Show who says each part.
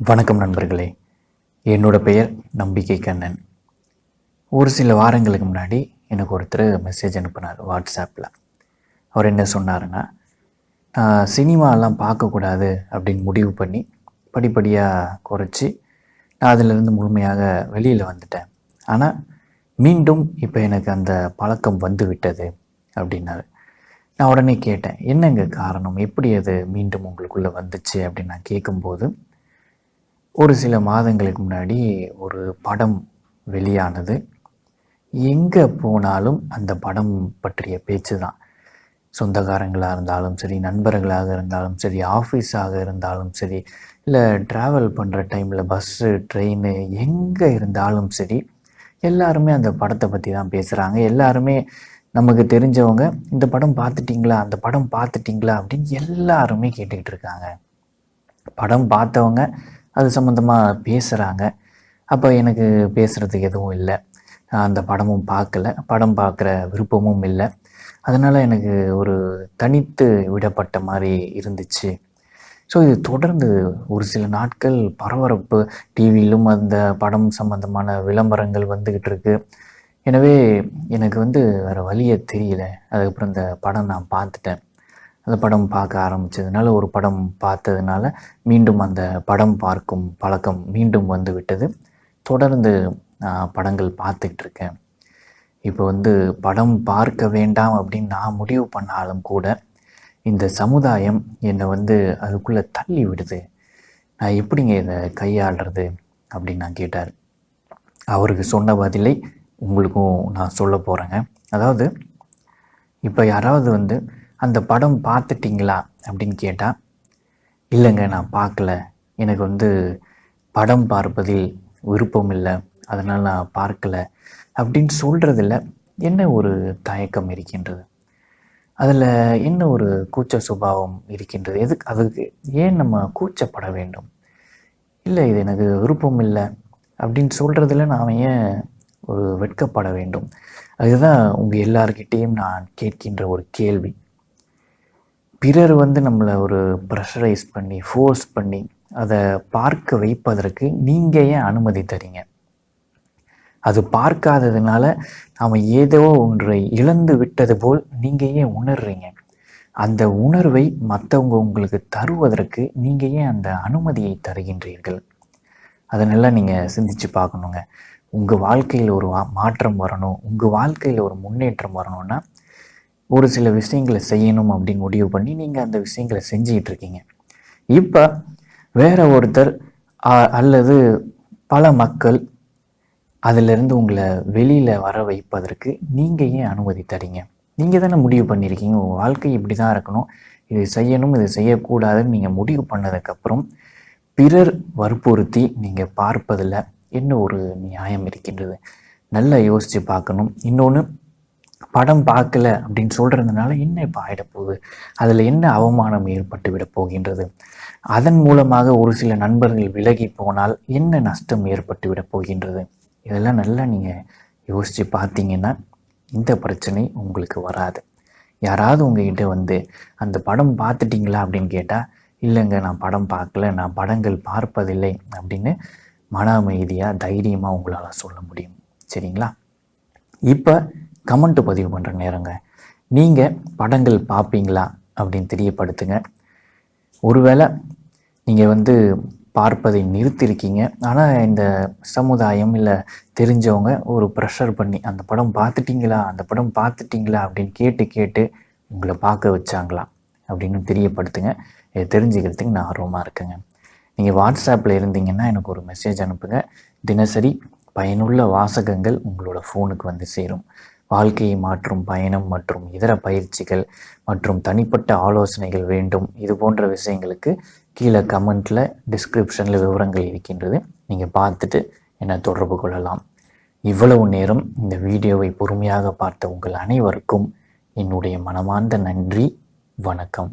Speaker 1: வணக்கம் நண்பர்களே. என்னோட பெயர் நம்பிக்கை கண்ணன். ஒரு சில வாரங்களுக்கு முன்னாடி எனக்கு ஒருத்தர் மெசேஜ் அனுப்பினார் வாட்ஸ்அப்பில் அவர் என்ன சொன்னாருன்னா நான் சினிமாலாம் பார்க்கக்கூடாது அப்படின்னு முடிவு பண்ணி படிப்படியாக குறைச்சி நான் அதிலிருந்து முழுமையாக வெளியில் வந்துட்டேன். ஆனால் மீண்டும் இப்போ எனக்கு அந்த பழக்கம் வந்து விட்டது அப்படின்னாரு. நான் உடனே கேட்டேன் என்னங்க காரணம்? எப்படி அது மீண்டும் உங்களுக்குள்ளே வந்துச்சு? அப்படின்னு நான் கேட்கும்போது ஒரு சில மாதங்களுக்கு முன்னாடி ஒரு படம் வெளியானது. எங்கே போனாலும் அந்த படம் பற்றிய பேச்சு தான். சொந்தக்காரங்களாக இருந்தாலும் சரி நண்பர்களாக இருந்தாலும் சரி ஆஃபீஸாக இருந்தாலும் சரி இல்லை ட்ராவல் பண்ணுற டைமில் பஸ்ஸு ட்ரெயின் எங்கே இருந்தாலும் சரி எல்லாருமே அந்த படத்தை பற்றி தான் பேசுகிறாங்க எல்லாருமே நமக்கு தெரிஞ்சவங்க இந்த படம் பார்த்துட்டிங்களா அந்த படம் பார்த்துட்டிங்களா அப்படின்னு எல்லாருமே கேட்டுக்கிட்டு இருக்காங்க. படம் பார்த்தவங்க அது சம்மந்தமாக பேசுகிறாங்க அப்போ எனக்கு பேசுகிறதுக்கு எதுவும் இல்லை. அந்த படமும் பார்க்கல. படம் பார்க்குற விருப்பமும் இல்லை. அதனால் எனக்கு ஒரு தனித்து விடப்பட்ட மாதிரி இருந்துச்சு. ஸோ இது தொடர்ந்து ஒரு சில நாட்கள் பரபரப்பு. டிவியிலும் அந்த படம் சம்மந்தமான விளம்பரங்கள் வந்துக்கிட்டு இருக்கு. எனவே எனக்கு வந்து வேறு வழியே தெரியல. அதுக்கப்புறம் இந்த படம் நான் பார்த்துட்டேன். அந்த படம் பார்க்க ஆரம்பித்ததுனால ஒரு படம் பார்த்ததுனால மீண்டும் அந்த படம் பார்க்கும் பழக்கம் மீண்டும் வந்து விட்டது. தொடர்ந்து படங்கள் பார்த்துக்கிட்டு இருக்கேன். இப்போ வந்து படம் பார்க்க வேண்டாம் அப்படின்னு நான் முடிவு பண்ணாலும் கூட இந்த சமுதாயம் என்னை வந்து அதுக்குள்ளே தள்ளி விடுது. நான் எப்படிங்க இதை கையாளுறது அப்படின்னு நான் கேட்டார். அவருக்கு சொன்ன பதிலை உங்களுக்கும் நான் சொல்ல போகிறேங்க அதாவது இப்போ யாராவது வந்து அந்த படம் பார்த்துட்டிங்களா அப்படின்னு கேட்டால் இல்லைங்க நான் பார்க்கல. எனக்கு வந்து படம் பார்ப்பதில் விருப்பம் இல்லை. அதனால் நான் பார்க்கல அப்படின்னு சொல்கிறதில்ல என்ன ஒரு தயக்கம் இருக்கின்றது? அதில் என்ன ஒரு கூச்ச சுபாவம் இருக்கின்றது? எதுக்கு அதுக்கு ஏன் நம்ம கூச்சப்பட வேண்டும்? இல்லை இது எனக்கு விருப்பம் இல்லை அப்படின்னு சொல்கிறதுல நாம் ஏன் ஒரு வெட்கப்பட வேண்டும்? அதுதான் உங்கள் எல்லார்கிட்டேயும் நான் கேட்கின்ற ஒரு கேள்வி. பிறர் வந்து நம்மளை ஒரு ப்ரெஷரைஸ் பண்ணி ஃபோர்ஸ் பண்ணி அதை பார்க்க வைப்பதற்கு நீங்கள் ஏன் அனுமதி தரீங்க? அது பார்க்காததுனால நாம் ஏதோ ஒன்றை இழந்து விட்டது போல் நீங்கள் ஏன் உணர்றீங்க? அந்த உணர்வை மற்றவங்க உங்களுக்கு தருவதற்கு நீங்கள் ஏன் அந்த அனுமதியை தருகின்றீர்கள்? அதனெல்லாம் நீங்கள் சிந்திச்சு பார்க்கணுங்க. உங்கள் வாழ்க்கையில் ஒரு மாற்றம் வரணும். உங்கள் வாழ்க்கையில் ஒரு முன்னேற்றம் வரணும்னா ஒரு சில விஷயங்களை செய்யணும் அப்படின்னு முடிவு பண்ணி நீங்கள் அந்த விஷயங்களை செஞ்சிக்கிட்டு இருக்கீங்க. இப்போ வேற ஒருத்தர் அல்லது பல மக்கள் அதிலிருந்து உங்களை வெளியில் வர வைப்பதற்கு நீங்கள் ஏன் அனுமதி தரீங்க? நீங்கள் தானே முடிவு பண்ணியிருக்கீங்க உங்கள் வாழ்க்கை இப்படி தான் இருக்கணும். இது செய்யணும் இது செய்யக்கூடாதுன்னு நீங்கள் முடிவு பண்ணதுக்கப்புறம் பிறர் வற்புறுத்தி நீங்கள் பார்ப்பதில் என்ன ஒரு நியாயம் இருக்கின்றது? நல்லா யோசித்து பார்க்கணும். இன்னொன்று படம் பார்க்கல அப்படின்னு சொல்கிறதுனால என்ன இப்போ ஆகிடப்போகுது அதில் என்ன அவமானம் ஏற்பட்டு விட போகின்றது அதன் மூலமாக ஒரு சில நண்பர்கள் விலகி போனால் என்ன நஷ்டம் ஏற்பட்டு விட போகின்றது இதெல்லாம் நல்லா நீங்கள் யோசித்து பார்த்தீங்கன்னா இந்த பிரச்சனை உங்களுக்கு வராது. யாராவது உங்ககிட்ட வந்து அந்த படம் பார்த்துட்டீங்களா? அப்படின்னு கேட்டால் இல்லைங்க நான் படம் பார்க்கல. நான் படங்கள் பார்ப்பதில்லை. அப்படின்னு மன அமைதியாக தைரியமாக உங்களால் சொல்ல முடியும். சரிங்களா? இப்போ கமெண்ட் பதிவு பண்ணுற நேரங்க. நீங்கள் படங்கள் பார்ப்பீங்களா அப்படின்னு தெரியப்படுத்துங்க. ஒருவேளை நீங்கள் வந்து பார்ப்பதை நிறுத்திருக்கீங்க. ஆனால் இந்த சமுதாயம் இல்லை தெரிஞ்சவங்க ஒரு ப்ரெஷர் பண்ணி அந்த படம் பார்த்துட்டிங்களா அந்த படம் பார்த்துட்டிங்களா அப்படின்னு கேட்டு கேட்டு உங்களை பார்க்க வச்சாங்களா? அப்படின்னு தெரியப்படுத்துங்க. இதை தெரிஞ்சுக்கிறதுக்கு நான் ஆர்வமாக இருக்கேங்க. நீங்கள் வாட்ஸ்அப்பில் இருந்தீங்கன்னா எனக்கு ஒரு மெசேஜ் அனுப்புங்க. தினசரி பயனுள்ள வாசகங்கள் உங்களோட ஃபோனுக்கு வந்து சேரும். வாழ்க்கையை மாற்றும் பயணம் மற்றும் இதர பயிற்சிகள் மற்றும் தனிப்பட்ட ஆலோசனைகள் வேண்டும். இது போன்ற விஷயங்களுக்கு கீழே கமெண்ட்டில் டிஸ்கிரிப்ஷனில் விவரங்கள் இருக்கின்றது. நீங்கள் பார்த்துட்டு என்னை தொடர்பு கொள்ளலாம். இவ்வளவு நேரம் இந்த வீடியோவை பொறுமையாக பார்த்த உங்கள் அனைவருக்கும் என்னுடைய மனமார்ந்த நன்றி. வணக்கம்.